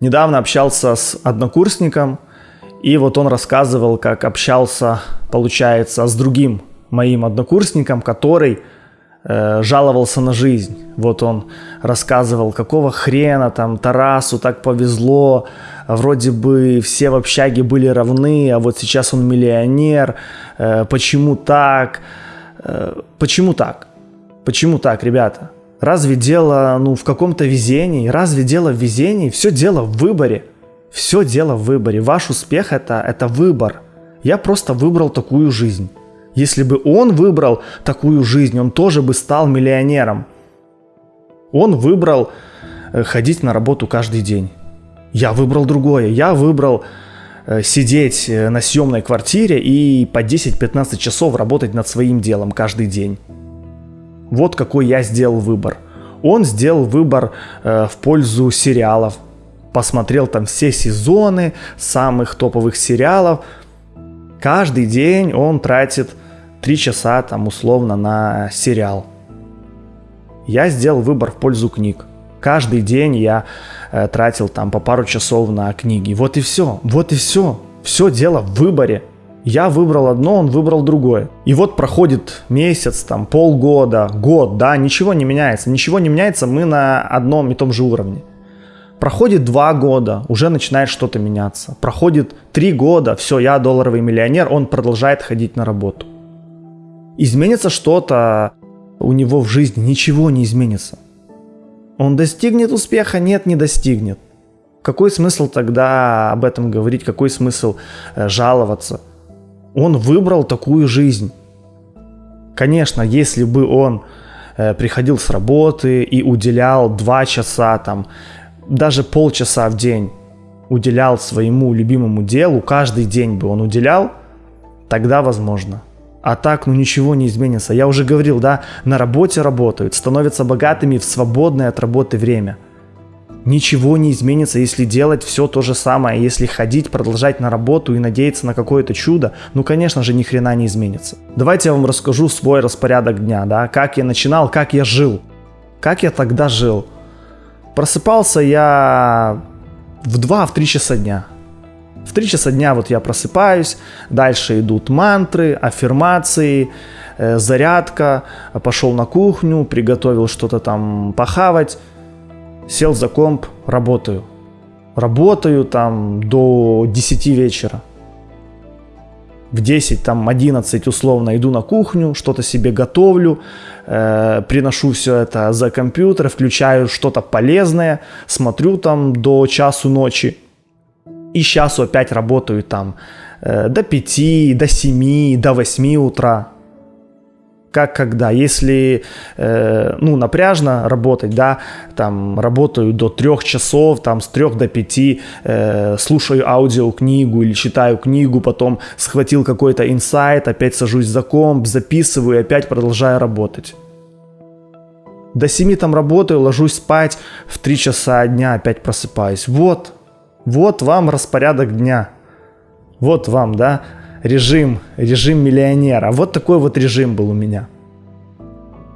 Недавно общался с однокурсником, и вот он рассказывал, как общался, получается, с другим моим однокурсником, который э, жаловался на жизнь. Вот он рассказывал, какого хрена там Тарасу так повезло, вроде бы все в общаге были равны, а вот сейчас он миллионер, э, почему так, э, почему так, почему так, ребята? Разве дело ну, в каком-то везении? Разве дело в везении? Все дело в выборе. Все дело в выборе. Ваш успех это, это выбор. Я просто выбрал такую жизнь. Если бы он выбрал такую жизнь, он тоже бы стал миллионером. Он выбрал э, ходить на работу каждый день. Я выбрал другое. Я выбрал э, сидеть э, на съемной квартире и по 10-15 часов работать над своим делом каждый день. Вот какой я сделал выбор. Он сделал выбор э, в пользу сериалов. Посмотрел там все сезоны самых топовых сериалов. Каждый день он тратит 3 часа там условно на сериал. Я сделал выбор в пользу книг. Каждый день я э, тратил там по пару часов на книги. Вот и все. Вот и все. Все дело в выборе. Я выбрал одно, он выбрал другое. И вот проходит месяц, там, полгода, год, да, ничего не меняется. Ничего не меняется, мы на одном и том же уровне. Проходит два года, уже начинает что-то меняться. Проходит три года, все, я долларовый миллионер, он продолжает ходить на работу. Изменится что-то у него в жизни, ничего не изменится. Он достигнет успеха? Нет, не достигнет. Какой смысл тогда об этом говорить? Какой смысл э, жаловаться? Он выбрал такую жизнь. Конечно, если бы он э, приходил с работы и уделял два часа, там, даже полчаса в день уделял своему любимому делу, каждый день бы он уделял, тогда возможно. А так, ну ничего не изменится. Я уже говорил, да, на работе работают, становятся богатыми в свободное от работы время – Ничего не изменится, если делать все то же самое, если ходить, продолжать на работу и надеяться на какое-то чудо, ну, конечно же, ни хрена не изменится. Давайте я вам расскажу свой распорядок дня, да, как я начинал, как я жил. Как я тогда жил. Просыпался я в 2-3 часа дня. В 3 часа дня вот я просыпаюсь, дальше идут мантры, аффирмации, э, зарядка, пошел на кухню, приготовил что-то там похавать, сел за комп, работаю. Работаю там до 10 вечера. В 10, там 11 условно иду на кухню, что-то себе готовлю, э, приношу все это за компьютер, включаю что-то полезное, смотрю там до часу ночи. И сейчас опять работаю там э, до 5, до 7, до 8 утра как когда. Если, э, ну, напряжно работать, да, там, работаю до трех часов, там, с трех до пяти, э, слушаю аудиокнигу или читаю книгу, потом схватил какой-то инсайт, опять сажусь за комп, записываю и опять продолжаю работать. До семи там работаю, ложусь спать, в три часа дня опять просыпаюсь. Вот, вот вам распорядок дня. Вот вам, да, режим, режим миллионера. Вот такой вот режим был у меня.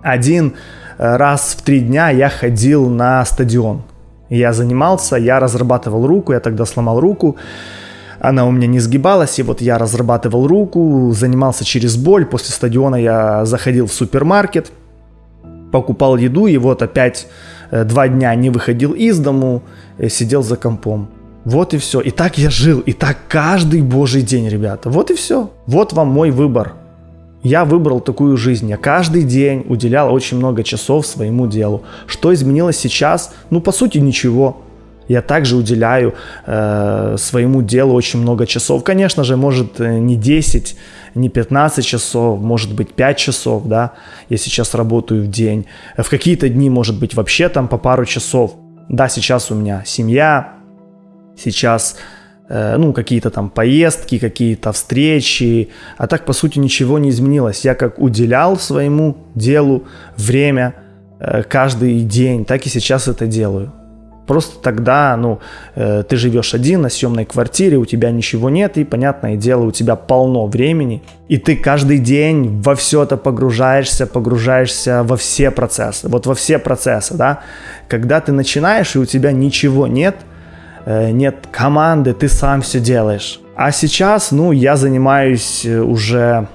Один э, раз в три дня я ходил на стадион. Я занимался, я разрабатывал руку, я тогда сломал руку. Она у меня не сгибалась, и вот я разрабатывал руку, занимался через боль. После стадиона я заходил в супермаркет, покупал еду, и вот опять э, два дня не выходил из дому, э, сидел за компом. Вот и все. И так я жил. И так каждый божий день, ребята. Вот и все. Вот вам мой выбор. Я выбрал такую жизнь. Я каждый день уделял очень много часов своему делу. Что изменилось сейчас? Ну, по сути, ничего. Я также уделяю э, своему делу очень много часов. Конечно же, может э, не 10, не 15 часов, может быть 5 часов, да. Я сейчас работаю в день. В какие-то дни, может быть, вообще там по пару часов. Да, сейчас у меня семья, сейчас э, ну, какие-то там поездки, какие-то встречи, а так, по сути, ничего не изменилось. Я как уделял своему делу время э, каждый день, так и сейчас это делаю. Просто тогда, ну, э, ты живешь один на съемной квартире, у тебя ничего нет, и, понятное дело, у тебя полно времени, и ты каждый день во все это погружаешься, погружаешься во все процессы, вот во все процессы, да. Когда ты начинаешь, и у тебя ничего нет – нет команды, ты сам все делаешь. А сейчас, ну, я занимаюсь э, уже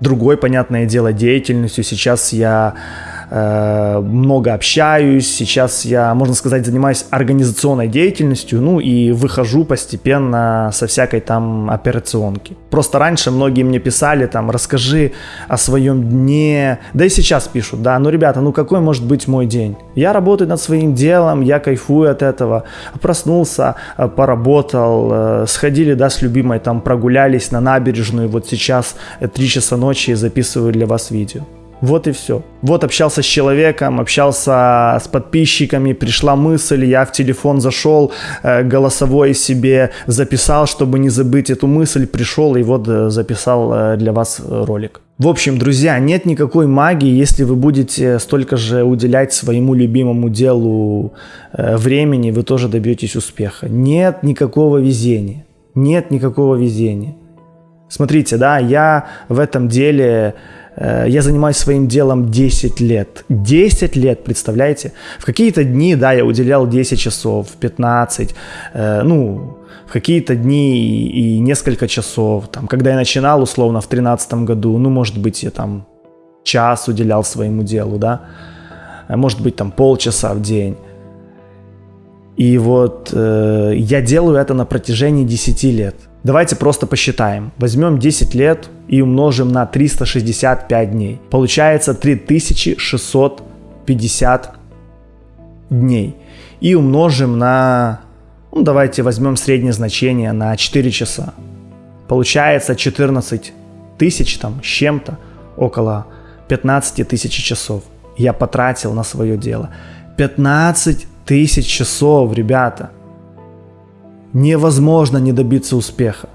другой, понятное дело, деятельностью. Сейчас я Э, много общаюсь, сейчас я, можно сказать, занимаюсь организационной деятельностью, ну и выхожу постепенно со всякой там операционки. Просто раньше многие мне писали там, расскажи о своем дне, да и сейчас пишут, да, ну ребята, ну какой может быть мой день? Я работаю над своим делом, я кайфую от этого, проснулся, э, поработал, э, сходили, да, с любимой там прогулялись на набережную, вот сейчас 3 часа ночи записываю для вас видео. Вот и все. Вот общался с человеком, общался с подписчиками, пришла мысль, я в телефон зашел, э, голосовой себе записал, чтобы не забыть эту мысль, пришел и вот э, записал э, для вас ролик. В общем, друзья, нет никакой магии, если вы будете столько же уделять своему любимому делу времени, вы тоже добьетесь успеха. Нет никакого везения. Нет никакого везения. Смотрите, да, я в этом деле я занимаюсь своим делом 10 лет. 10 лет, представляете? В какие-то дни, да, я уделял 10 часов, 15, э, ну, в какие-то дни и, и несколько часов. Там, когда я начинал, условно, в 2013 году, ну, может быть, я там час уделял своему делу, да, э, может быть, там полчаса в день. И вот э, я делаю это на протяжении 10 лет. Давайте просто посчитаем. Возьмем 10 лет и умножим на 365 дней. Получается 3650 дней. И умножим на, ну давайте возьмем среднее значение на 4 часа. Получается 14 тысяч там с чем-то, около 15 тысяч часов я потратил на свое дело. 15 тысяч часов, ребята невозможно не добиться успеха.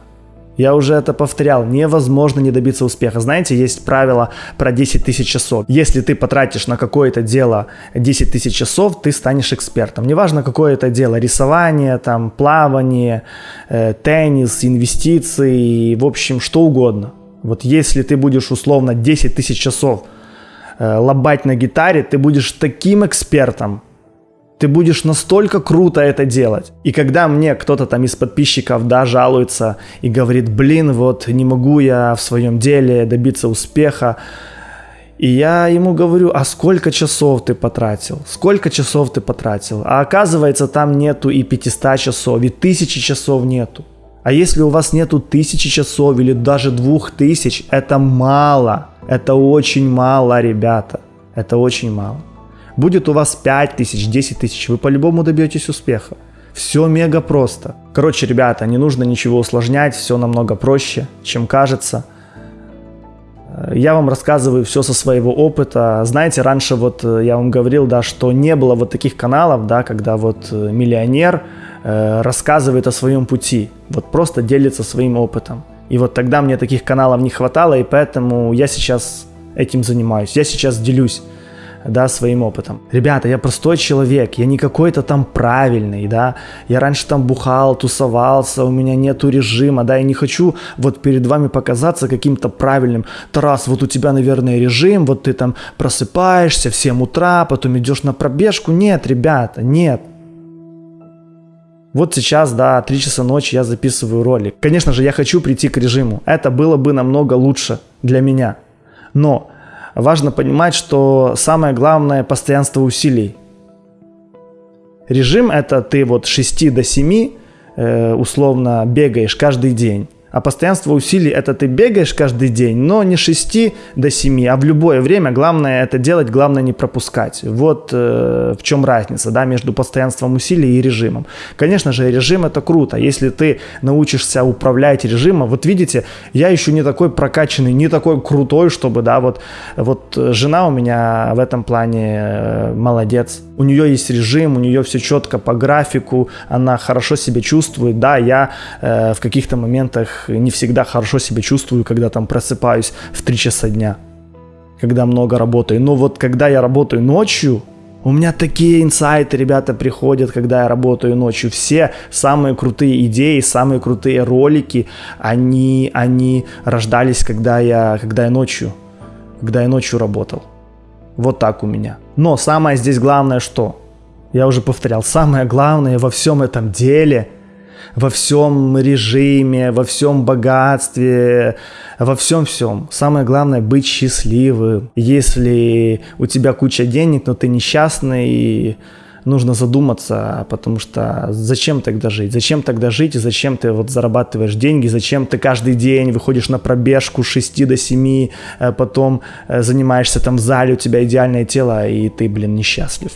Я уже это повторял, невозможно не добиться успеха. Знаете, есть правило про 10 тысяч часов. Если ты потратишь на какое-то дело 10 тысяч часов, ты станешь экспертом. Неважно, какое это дело, рисование, там, плавание, э, теннис, инвестиции, в общем, что угодно. Вот если ты будешь условно 10 тысяч часов э, лобать на гитаре, ты будешь таким экспертом, ты будешь настолько круто это делать. И когда мне кто-то там из подписчиков, да, жалуется и говорит, блин, вот не могу я в своем деле добиться успеха, и я ему говорю, а сколько часов ты потратил? Сколько часов ты потратил? А оказывается, там нету и 500 часов, и тысячи часов нету. А если у вас нету тысячи часов или даже двух тысяч, это мало. Это очень мало, ребята. Это очень мало. Будет у вас 5 тысяч, 10 тысяч, вы по-любому добьетесь успеха. Все мега просто. Короче, ребята, не нужно ничего усложнять, все намного проще, чем кажется. Э, я вам рассказываю все со своего опыта. Знаете, раньше вот э, я вам говорил, да, что не было вот таких каналов, да, когда вот э, миллионер рассказывает о своем пути, вот просто делится своим опытом. И вот тогда мне таких каналов не хватало, и поэтому я сейчас этим занимаюсь. Я сейчас делюсь да, своим опытом. Ребята, я простой человек, я не какой-то там правильный, да, я раньше там бухал, тусовался, у меня нету режима, да, я не хочу вот перед вами показаться каким-то правильным. Тарас, вот у тебя, наверное, режим, вот ты там просыпаешься в 7 утра, потом идешь на пробежку. Нет, ребята, нет. Вот сейчас, да, 3 часа ночи я записываю ролик. Конечно же, я хочу прийти к режиму. Это было бы намного лучше для меня. Но важно понимать, что самое главное – постоянство усилий. Режим – это ты вот с 6 до 7 э, условно бегаешь каждый день. А постоянство усилий – это ты бегаешь каждый день, но не 6 до 7, а в любое время. Главное это делать, главное не пропускать. Вот э, в чем разница да, между постоянством усилий и режимом. Конечно же, режим – это круто. Если ты научишься управлять режимом, вот видите, я еще не такой прокачанный, не такой крутой, чтобы, да, вот, вот жена у меня в этом плане э, молодец. У нее есть режим, у нее все четко по графику, она хорошо себя чувствует. Да, я э, в каких-то моментах не всегда хорошо себя чувствую, когда там просыпаюсь в 3 часа дня, когда много работаю. Но вот когда я работаю ночью, у меня такие инсайты, ребята, приходят, когда я работаю ночью. Все самые крутые идеи, самые крутые ролики, они, они рождались, когда я, когда я ночью, когда я ночью работал. Вот так у меня. Но самое здесь главное что? Я уже повторял, самое главное во всем этом деле, во всем режиме, во всем богатстве, во всем всем. Самое главное быть счастливым. Если у тебя куча денег, но ты несчастный, нужно задуматься, потому что зачем тогда жить? Зачем тогда жить и зачем ты вот зарабатываешь деньги? Зачем ты каждый день выходишь на пробежку с 6 до 7, э, потом э, занимаешься там в зале, у тебя идеальное тело, и ты, блин, несчастлив?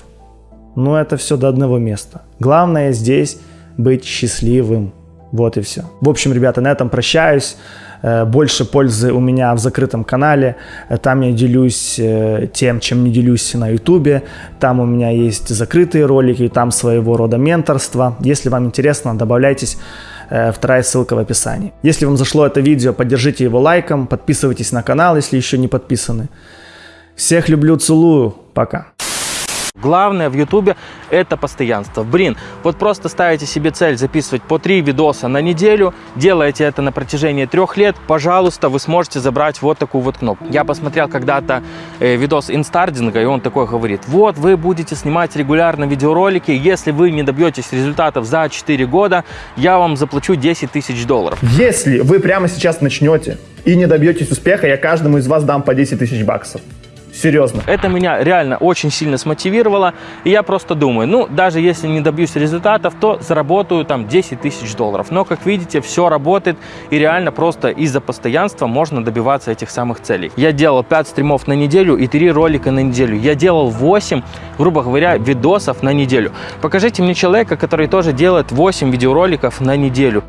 Ну, это все до одного места. Главное здесь быть счастливым. Вот и все. В общем, ребята, на этом прощаюсь. Э, больше пользы у меня в закрытом канале. Э, там я делюсь э, тем, чем не делюсь на ютубе. Там у меня есть закрытые ролики, там своего рода менторство. Если вам интересно, добавляйтесь. Вторая ссылка в описании. Если вам зашло это видео, поддержите его лайком, подписывайтесь на канал, если еще не подписаны. Всех люблю, целую. Пока. Главное в Ютубе это постоянство. Блин, вот просто ставите себе цель записывать по три видоса на неделю, делаете это на протяжении трех лет, пожалуйста, вы сможете забрать вот такую вот кнопку. Я посмотрел когда-то э, видос инстардинга, и он такой говорит, вот вы будете снимать регулярно видеоролики, если вы не добьетесь результатов за 4 года, я вам заплачу 10 тысяч долларов. Если вы прямо сейчас начнете и не добьетесь успеха, я каждому из вас дам по 10 тысяч баксов. Серьезно. Это меня реально очень сильно смотивировало. И я просто думаю, ну, даже если не добьюсь результатов, то заработаю там 10 тысяч долларов. Но, как видите, все работает. И реально просто из-за постоянства можно добиваться этих самых целей. Я делал 5 стримов на неделю и 3 ролика на неделю. Я делал 8, грубо говоря, видосов на неделю. Покажите мне человека, который тоже делает 8 видеороликов на неделю.